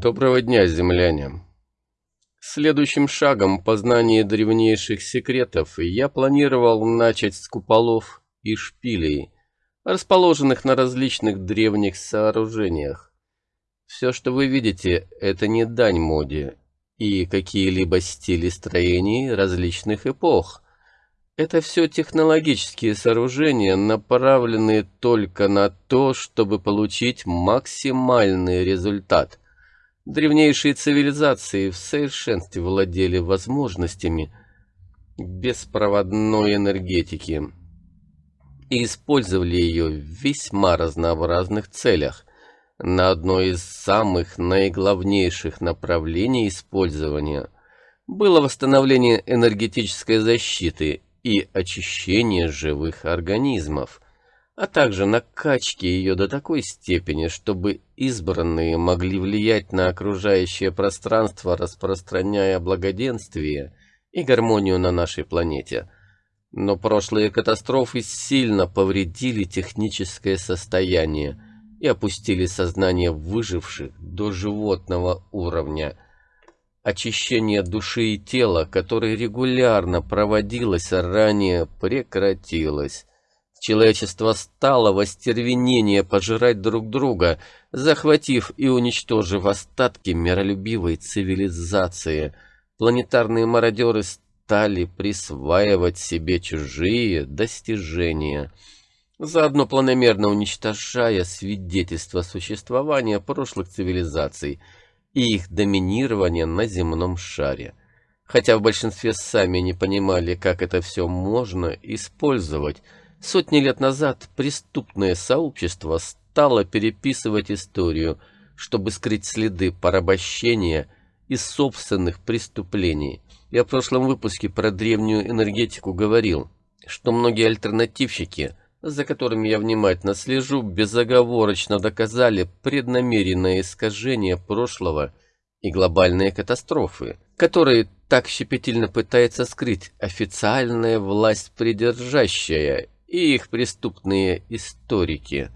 Доброго дня, земляне! Следующим шагом познания древнейших секретов я планировал начать с куполов и шпилей, расположенных на различных древних сооружениях. Все, что вы видите, это не дань моде и какие-либо стили строений различных эпох. Это все технологические сооружения, направленные только на то, чтобы получить максимальный результат. Древнейшие цивилизации в совершенстве владели возможностями беспроводной энергетики и использовали ее в весьма разнообразных целях. На одно из самых наиглавнейших направлений использования было восстановление энергетической защиты и очищение живых организмов – а также накачки ее до такой степени, чтобы избранные могли влиять на окружающее пространство, распространяя благоденствие и гармонию на нашей планете. Но прошлые катастрофы сильно повредили техническое состояние и опустили сознание выживших до животного уровня. Очищение души и тела, которое регулярно проводилось ранее, прекратилось. Человечество стало в остервенение пожирать друг друга, захватив и уничтожив остатки миролюбивой цивилизации. Планетарные мародеры стали присваивать себе чужие достижения, заодно планомерно уничтожая свидетельства существования прошлых цивилизаций и их доминирования на земном шаре. Хотя в большинстве сами не понимали, как это все можно использовать, Сотни лет назад преступное сообщество стало переписывать историю, чтобы скрыть следы порабощения и собственных преступлений. Я в прошлом выпуске про древнюю энергетику говорил, что многие альтернативщики, за которыми я внимательно слежу, безоговорочно доказали преднамеренное искажение прошлого и глобальные катастрофы, которые так щепетильно пытается скрыть официальная власть придержащая и их преступные историки.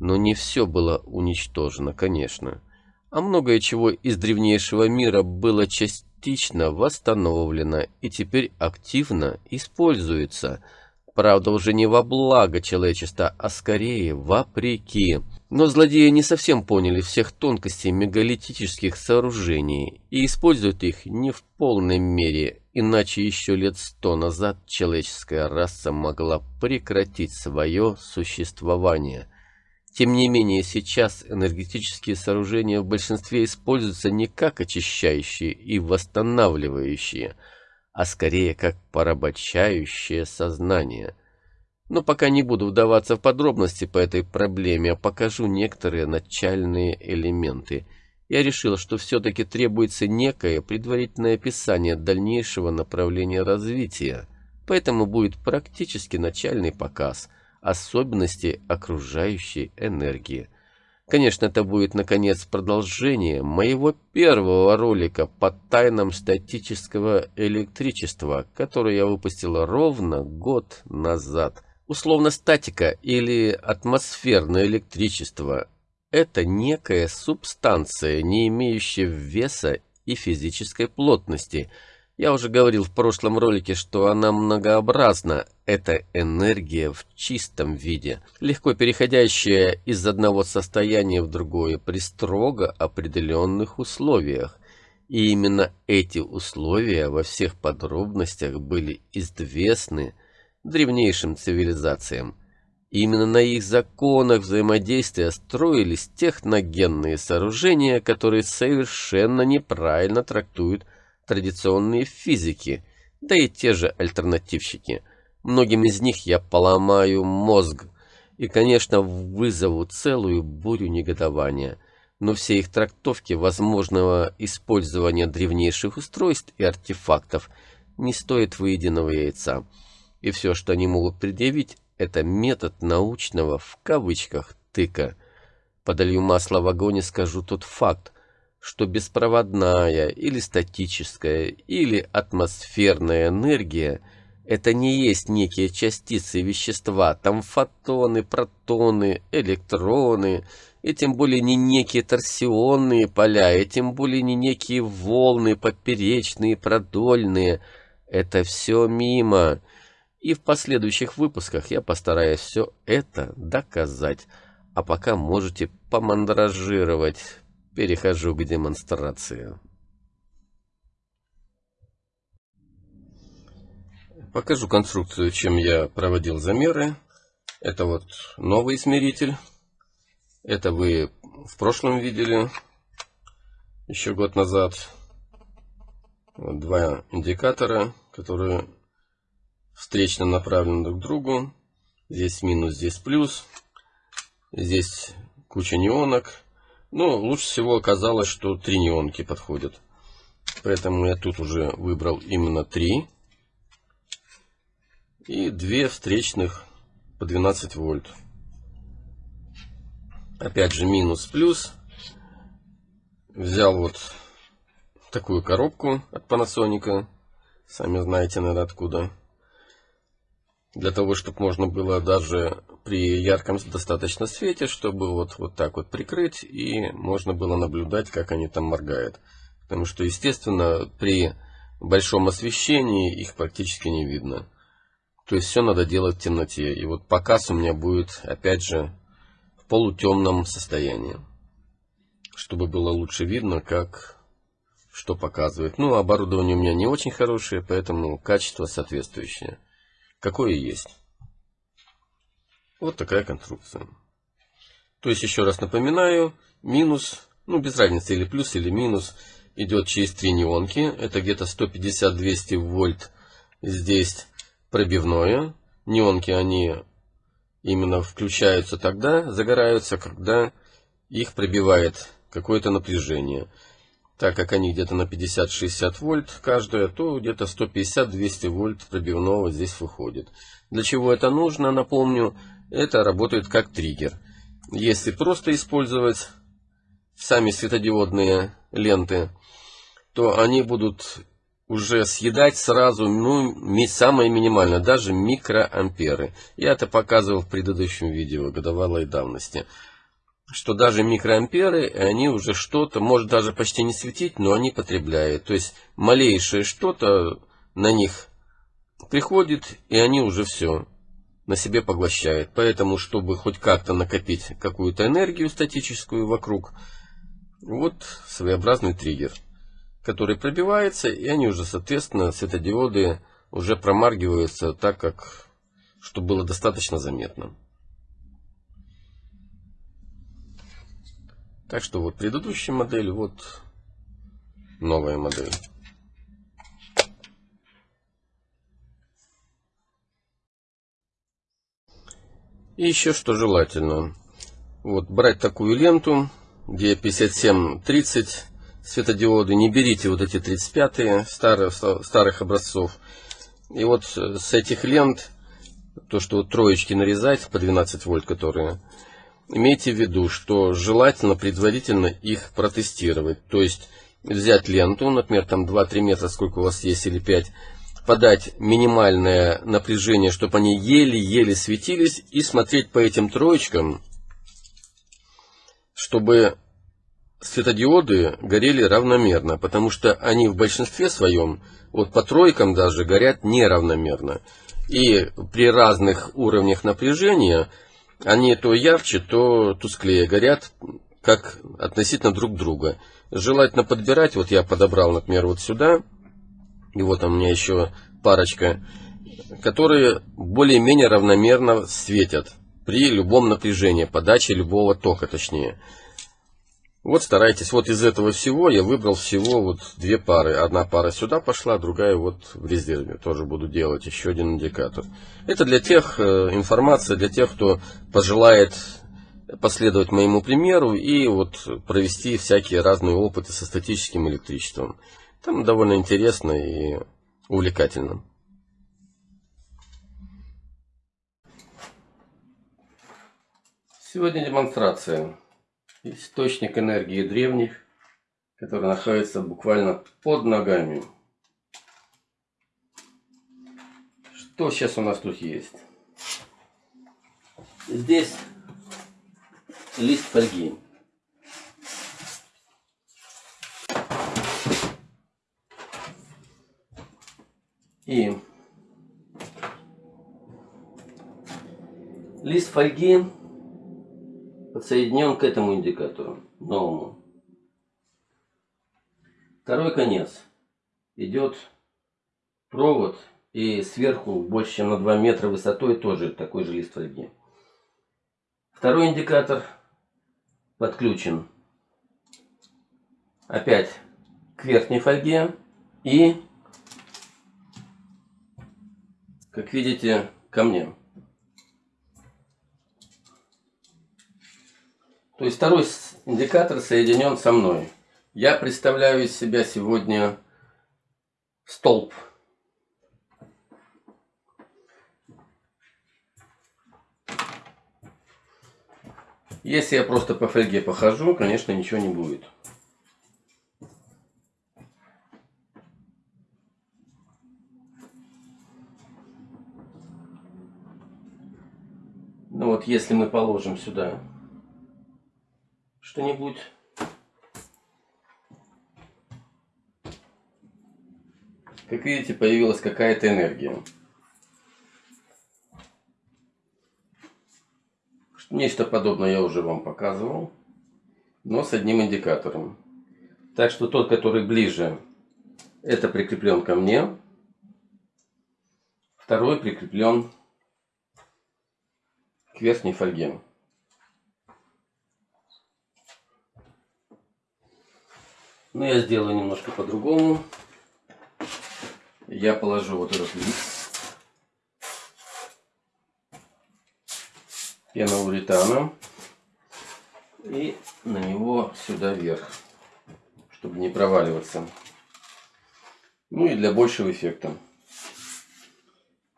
Но не все было уничтожено, конечно. А многое чего из древнейшего мира было частично восстановлено и теперь активно используется. Правда, уже не во благо человечества, а скорее вопреки. Но злодеи не совсем поняли всех тонкостей мегалитических сооружений и используют их не в полной мере Иначе еще лет сто назад человеческая раса могла прекратить свое существование. Тем не менее, сейчас энергетические сооружения в большинстве используются не как очищающие и восстанавливающие, а скорее как порабощающее сознание. Но пока не буду вдаваться в подробности по этой проблеме, а покажу некоторые начальные элементы – я решил, что все-таки требуется некое предварительное описание дальнейшего направления развития, поэтому будет практически начальный показ особенностей окружающей энергии. Конечно, это будет, наконец, продолжение моего первого ролика по тайнам статического электричества, который я выпустил ровно год назад. Условно статика или атмосферное электричество это некая субстанция, не имеющая веса и физической плотности. Я уже говорил в прошлом ролике, что она многообразна. Это энергия в чистом виде, легко переходящая из одного состояния в другое при строго определенных условиях. И именно эти условия во всех подробностях были известны древнейшим цивилизациям. Именно на их законах взаимодействия строились техногенные сооружения, которые совершенно неправильно трактуют традиционные физики, да и те же альтернативщики. Многим из них я поломаю мозг и, конечно, вызову целую бурю негодования. Но все их трактовки возможного использования древнейших устройств и артефактов не стоят выеденного яйца. И все, что они могут предъявить, это метод научного, в кавычках, тыка. Подолью масло в огонь и скажу тот факт, что беспроводная или статическая или атмосферная энергия это не есть некие частицы вещества, там фотоны, протоны, электроны, и тем более не некие торсионные поля, и тем более не некие волны поперечные, продольные. Это все мимо. И в последующих выпусках я постараюсь все это доказать. А пока можете помандражировать. Перехожу к демонстрации. Покажу конструкцию, чем я проводил замеры. Это вот новый измеритель. Это вы в прошлом видели, еще год назад. Вот два индикатора, которые встречно направлены друг к другу. Здесь минус, здесь плюс. Здесь куча неонок. Но лучше всего оказалось, что три неонки подходят. Поэтому я тут уже выбрал именно три и две встречных по 12 вольт. Опять же минус плюс. Взял вот такую коробку от Panasonic. Сами знаете, наверное, откуда. Для того, чтобы можно было даже при ярком достаточно свете, чтобы вот, вот так вот прикрыть, и можно было наблюдать, как они там моргают. Потому что, естественно, при большом освещении их практически не видно. То есть все надо делать в темноте. И вот показ у меня будет, опять же, в полутемном состоянии. Чтобы было лучше видно, как что показывает. Ну, оборудование у меня не очень хорошее, поэтому качество соответствующее. Какое есть. Вот такая конструкция. То есть, еще раз напоминаю, минус, ну, без разницы, или плюс, или минус, идет через три неонки. Это где-то 150-200 вольт здесь пробивное. Неонки, они именно включаются тогда, загораются, когда их пробивает какое-то напряжение. Так как они где-то на 50-60 вольт каждая, то где-то 150-200 вольт пробивного здесь выходит. Для чего это нужно, напомню, это работает как триггер. Если просто использовать сами светодиодные ленты, то они будут уже съедать сразу, ну, самое минимальное, даже микроамперы. Я это показывал в предыдущем видео годовалой давности. Что даже микроамперы, они уже что-то, может даже почти не светить, но они потребляют. То есть малейшее что-то на них приходит, и они уже все на себе поглощают. Поэтому, чтобы хоть как-то накопить какую-то энергию статическую вокруг, вот своеобразный триггер который пробивается, и они уже, соответственно, светодиоды уже промаргиваются так, как, чтобы было достаточно заметно. Так что вот предыдущая модель, вот новая модель. И еще что желательно. Вот брать такую ленту, где 5730 светодиоды, не берите вот эти 35-е старых, старых образцов. И вот с этих лент, то, что вот троечки нарезать по 12 вольт, которые, имейте в виду, что желательно предварительно их протестировать. То есть взять ленту, например, там 2-3 метра, сколько у вас есть, или 5, подать минимальное напряжение, чтобы они еле-еле светились, и смотреть по этим троечкам, чтобы светодиоды горели равномерно, потому что они в большинстве своем, вот по тройкам даже, горят неравномерно. И при разных уровнях напряжения они то ярче, то тусклее горят, как относительно друг друга. Желательно подбирать, вот я подобрал, например, вот сюда, и вот у меня еще парочка, которые более-менее равномерно светят при любом напряжении, подаче любого тока точнее. Вот старайтесь, вот из этого всего я выбрал всего вот две пары. Одна пара сюда пошла, другая вот в резерве. Тоже буду делать еще один индикатор. Это для тех, э, информация для тех, кто пожелает последовать моему примеру и вот провести всякие разные опыты со статическим электричеством. Там довольно интересно и увлекательно. Сегодня демонстрация источник энергии древних, который находится буквально под ногами. Что сейчас у нас тут есть? Здесь лист фольги. И лист фольги подсоединен к этому индикатору, новому. Второй конец идет провод и сверху больше чем на 2 метра высотой тоже такой же лист фольги. Второй индикатор подключен опять к верхней фольге и, как видите, ко мне. То есть второй индикатор соединен со мной. Я представляю из себя сегодня столб. Если я просто по фольге похожу, конечно, ничего не будет. Ну вот, если мы положим сюда что-нибудь, как видите, появилась какая-то энергия. Нечто подобное я уже вам показывал, но с одним индикатором. Так что тот, который ближе, это прикреплен ко мне. Второй прикреплен к верхней фольге. Но я сделаю немножко по-другому. Я положу вот этот лист. пеноуретана и на него сюда вверх, чтобы не проваливаться. Ну и для большего эффекта.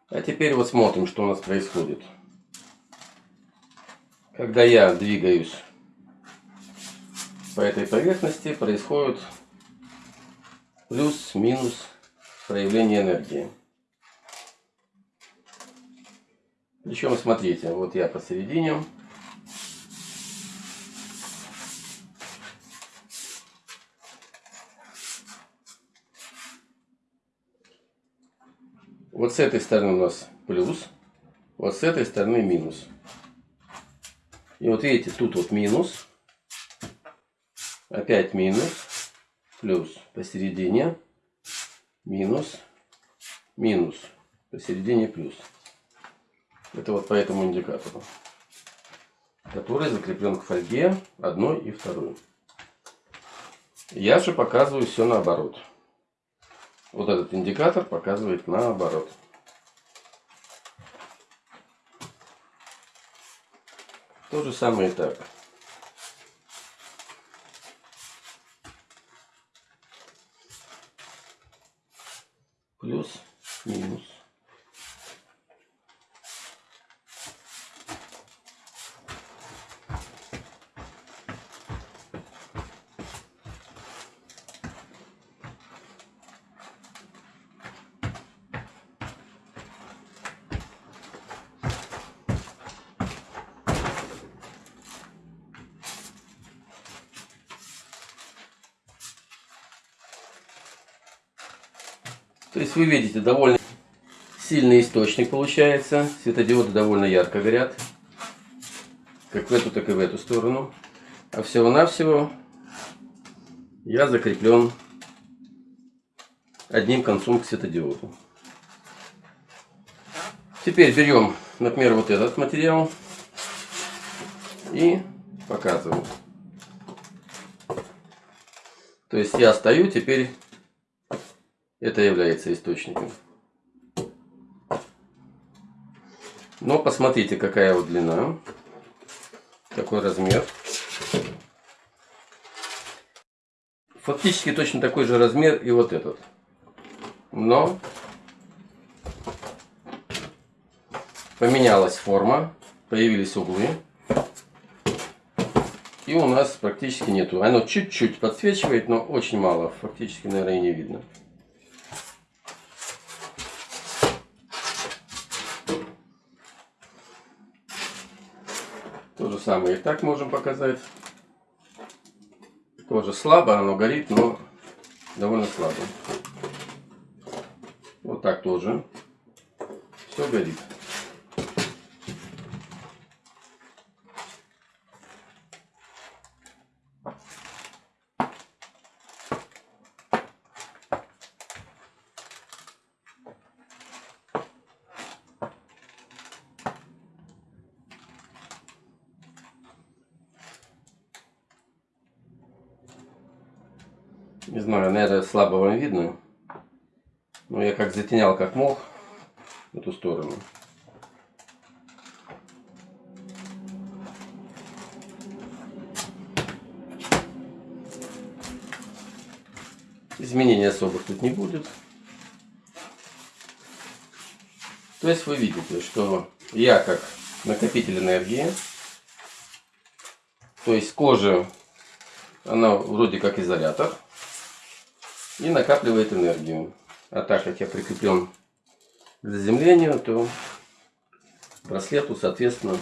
А теперь вот смотрим, что у нас происходит. Когда я двигаюсь по этой поверхности, происходит плюс-минус проявление энергии. Причем, смотрите, вот я посередине. Вот с этой стороны у нас плюс, вот с этой стороны минус. И вот видите, тут вот минус, опять минус, плюс посередине, минус, минус, посередине плюс. Это вот по этому индикатору, который закреплен к фольге одной и второй. Я же показываю все наоборот. Вот этот индикатор показывает наоборот. То же самое и так. Плюс, минус. То есть вы видите, довольно сильный источник получается. Светодиоды довольно ярко горят. Как в эту, так и в эту сторону. А всего-навсего я закреплен одним концом к светодиоду. Теперь берем, например, вот этот материал и показываю. То есть я стою теперь это является источником. Но посмотрите, какая вот длина, какой размер. Фактически точно такой же размер и вот этот. Но поменялась форма, появились углы. И у нас практически нету. Оно чуть-чуть подсвечивает, но очень мало. Фактически, наверное, и не видно. Самое и так можем показать. Тоже слабо, оно горит, но довольно слабо. Вот так тоже. Все горит. Не знаю, наверное, слабо вам видно. Но я как затенял, как мог, в эту сторону. Изменений особых тут не будет. То есть вы видите, что я как накопитель энергии, то есть кожа, она вроде как изолятор, и накапливает энергию. А так как я прикреплен к заземлению, то браслету, соответственно,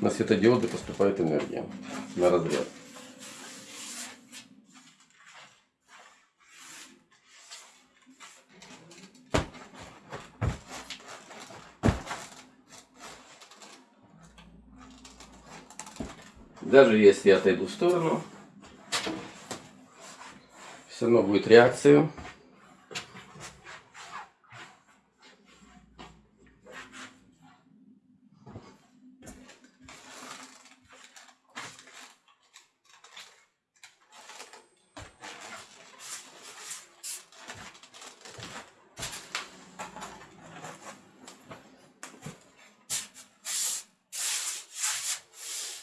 на светодиоды поступает энергия на разряд. Даже если я отойду в сторону, все равно будет реакция.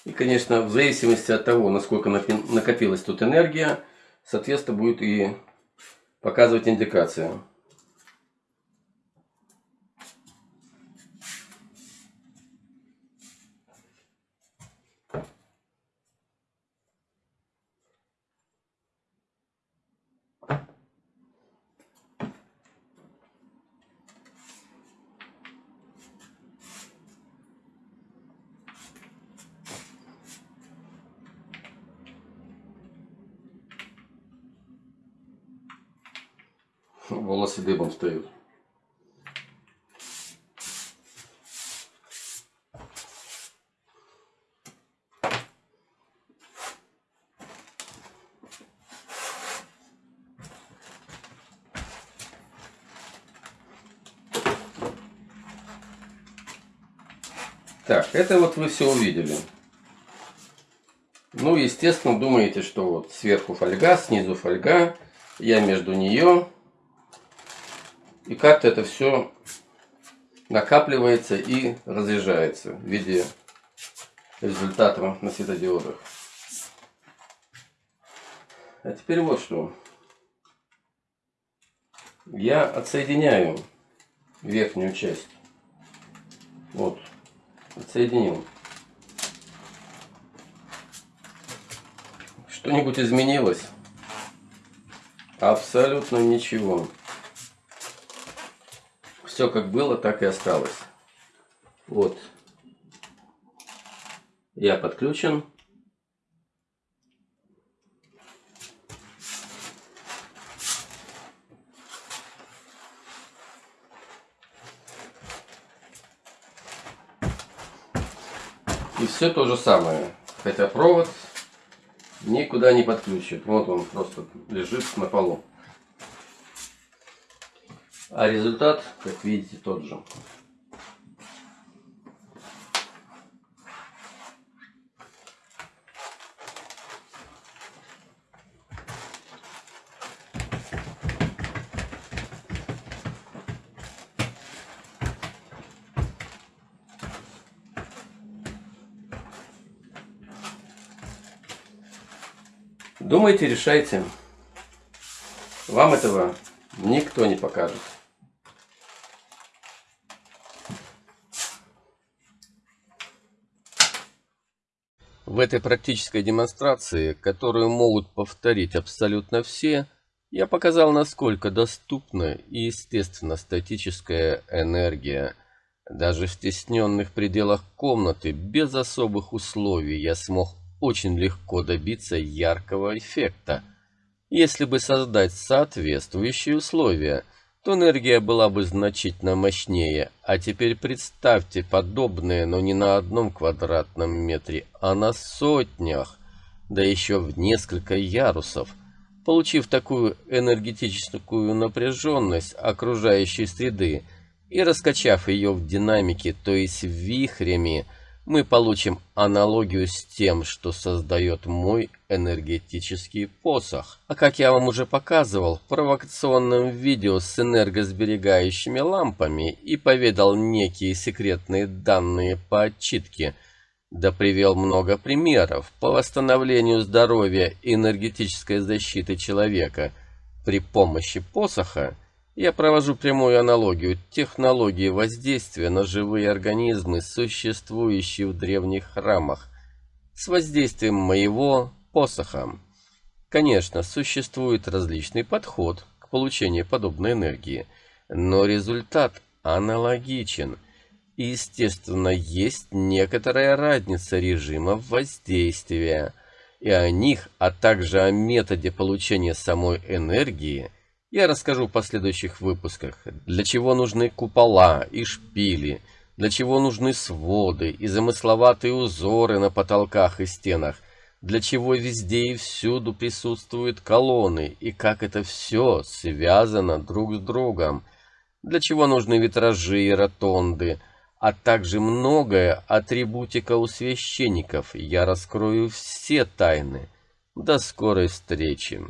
И, конечно, в зависимости от того, насколько накопилась тут энергия, соответственно, будет и показывать индикацию. Дыбом встают. Так, это вот вы все увидели. Ну, естественно, думаете, что вот сверху фольга, снизу фольга, я между нее и как-то это все накапливается и разряжается в виде результата на светодиодах. А теперь вот что. Я отсоединяю верхнюю часть. Вот. Отсоединил. Что-нибудь изменилось? Абсолютно ничего. Все как было, так и осталось. Вот. Я подключен. И все то же самое. Хотя провод никуда не подключит. Вот он просто лежит на полу. А результат, как видите, тот же. Думайте, решайте. Вам этого никто не покажет. В этой практической демонстрации, которую могут повторить абсолютно все, я показал, насколько доступна и естественно статическая энергия Даже в стесненных пределах комнаты, без особых условий, я смог очень легко добиться яркого эффекта. Если бы создать соответствующие условия, то энергия была бы значительно мощнее. А теперь представьте подобное, но не на одном квадратном метре, а на сотнях, да еще в несколько ярусов. Получив такую энергетическую напряженность окружающей среды и раскачав ее в динамике, то есть вихрями, мы получим аналогию с тем, что создает мой энергетический посох. А как я вам уже показывал в провокационном видео с энергосберегающими лампами и поведал некие секретные данные по отчитке – да привел много примеров по восстановлению здоровья и энергетической защиты человека при помощи посоха, я провожу прямую аналогию технологии воздействия на живые организмы, существующие в древних храмах, с воздействием моего посоха. Конечно, существует различный подход к получению подобной энергии, но результат аналогичен – и, естественно, есть некоторая разница режимов воздействия. И о них, а также о методе получения самой энергии я расскажу в последующих выпусках. Для чего нужны купола и шпили, для чего нужны своды и замысловатые узоры на потолках и стенах, для чего везде и всюду присутствуют колонны, и как это все связано друг с другом, для чего нужны витражи и ротонды, а также многое атрибутика у священников. Я раскрою все тайны. До скорой встречи.